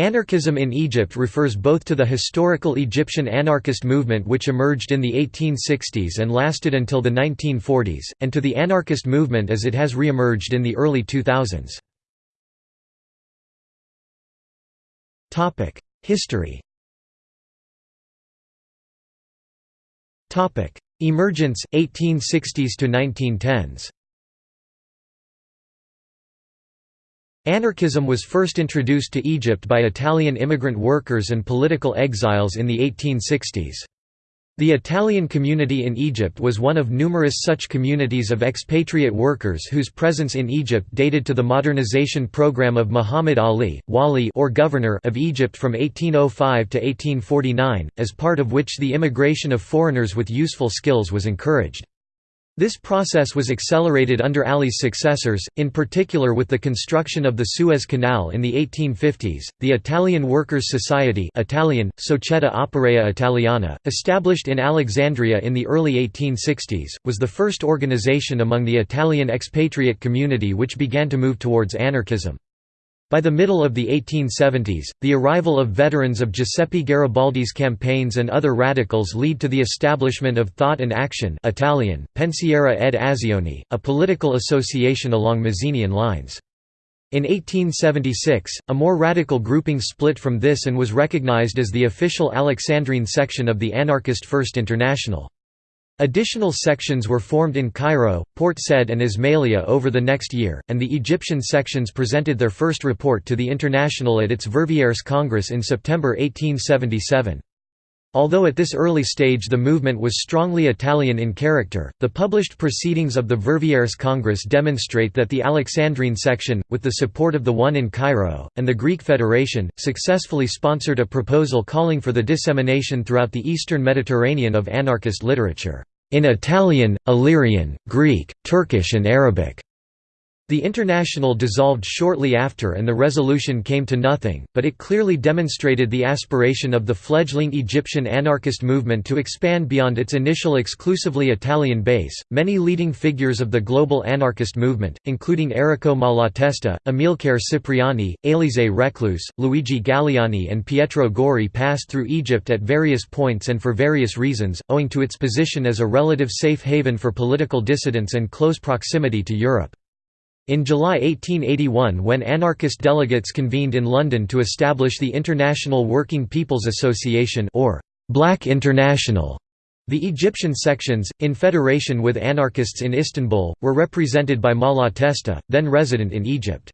Anarchism in Egypt refers both to the historical Egyptian anarchist movement which emerged in the 1860s and lasted until the 1940s, and to the anarchist movement as it has re-emerged in the early 2000s. History Emergence, 1860s to 1910s Anarchism was first introduced to Egypt by Italian immigrant workers and political exiles in the 1860s. The Italian community in Egypt was one of numerous such communities of expatriate workers whose presence in Egypt dated to the modernization program of Muhammad Ali, Wali or governor of Egypt from 1805 to 1849, as part of which the immigration of foreigners with useful skills was encouraged. This process was accelerated under Ali's successors, in particular with the construction of the Suez Canal in the 1850s. The Italian Workers' Society, Italian Società Operaia Italiana, established in Alexandria in the early 1860s, was the first organization among the Italian expatriate community which began to move towards anarchism. By the middle of the 1870s, the arrival of veterans of Giuseppe Garibaldi's campaigns and other radicals lead to the establishment of Thought and Action Italian, Pensiero ed Azione, a political association along Mazzinian lines. In 1876, a more radical grouping split from this and was recognized as the official Alexandrine section of the anarchist First International. Additional sections were formed in Cairo, Port Said and Ismailia over the next year, and the Egyptian sections presented their first report to the International at its Verviers Congress in September 1877. Although at this early stage the movement was strongly Italian in character, the published proceedings of the Verviers Congress demonstrate that the Alexandrine section, with the support of the one in Cairo, and the Greek Federation, successfully sponsored a proposal calling for the dissemination throughout the eastern Mediterranean of anarchist literature in Italian, Illyrian, Greek, Turkish and Arabic. The International dissolved shortly after and the resolution came to nothing, but it clearly demonstrated the aspiration of the fledgling Egyptian anarchist movement to expand beyond its initial exclusively Italian base. Many leading figures of the global anarchist movement, including Errico Malatesta, Amilcare Cipriani, Élisée Reclus, Luigi Galleani, and Pietro Gori, passed through Egypt at various points and for various reasons, owing to its position as a relative safe haven for political dissidents and close proximity to Europe. In July 1881 when anarchist delegates convened in London to establish the International Working People's Association or Black International, the Egyptian sections, in federation with anarchists in Istanbul, were represented by Malatesta, then resident in Egypt.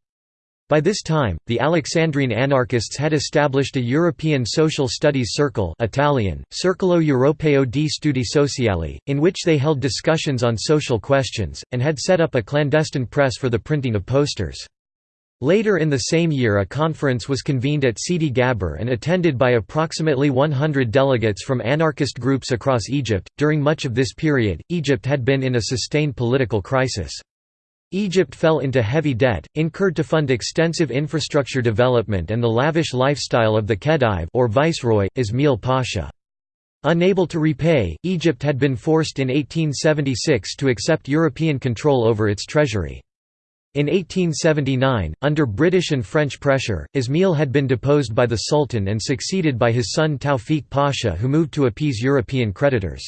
By this time, the Alexandrine anarchists had established a European social studies circle Italian, Circolo Europeo di Studi Sociali, in which they held discussions on social questions, and had set up a clandestine press for the printing of posters. Later in the same year a conference was convened at Sidi Gaber and attended by approximately 100 delegates from anarchist groups across Egypt. During much of this period, Egypt had been in a sustained political crisis. Egypt fell into heavy debt, incurred to fund extensive infrastructure development and the lavish lifestyle of the Khedive or viceroy, Ismail Pasha. Unable to repay, Egypt had been forced in 1876 to accept European control over its treasury. In 1879, under British and French pressure, Ismail had been deposed by the Sultan and succeeded by his son Tawfiq Pasha who moved to appease European creditors.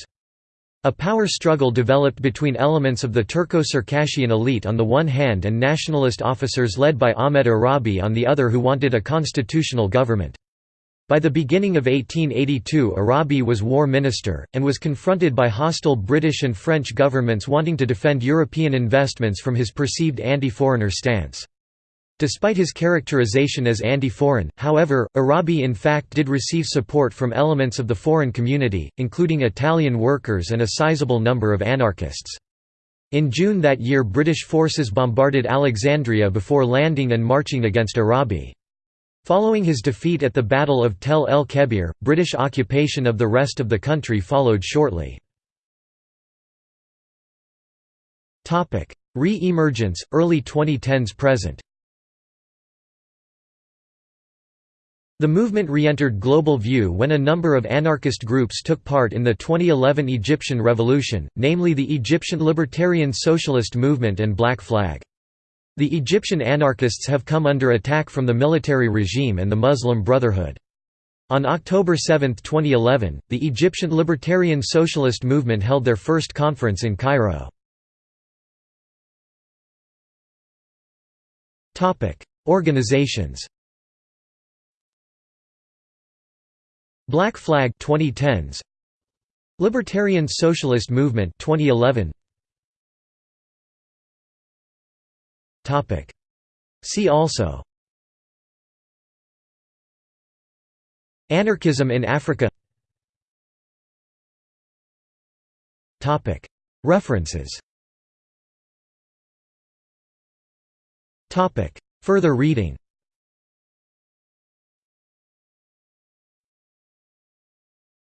A power struggle developed between elements of the Turco-Circassian elite on the one hand and nationalist officers led by Ahmed Arabi on the other who wanted a constitutional government. By the beginning of 1882 Arabi was war minister, and was confronted by hostile British and French governments wanting to defend European investments from his perceived anti-foreigner stance. Despite his characterization as anti-foreign, however, Arabi in fact did receive support from elements of the foreign community, including Italian workers and a sizable number of anarchists. In June that year British forces bombarded Alexandria before landing and marching against Arabi. Following his defeat at the Battle of Tel el Kebir, British occupation of the rest of the country followed shortly. Re-emergence, early 2010s present The movement re-entered global view when a number of anarchist groups took part in the 2011 Egyptian Revolution, namely the Egyptian Libertarian Socialist Movement and Black Flag. The Egyptian anarchists have come under attack from the military regime and the Muslim Brotherhood. On October 7, 2011, the Egyptian Libertarian Socialist Movement held their first conference in Cairo. Organizations Black Flag 2010s Libertarian Socialist Movement 2011 Topic. See also. Anarchism in Africa. Topic. References. Topic. Further reading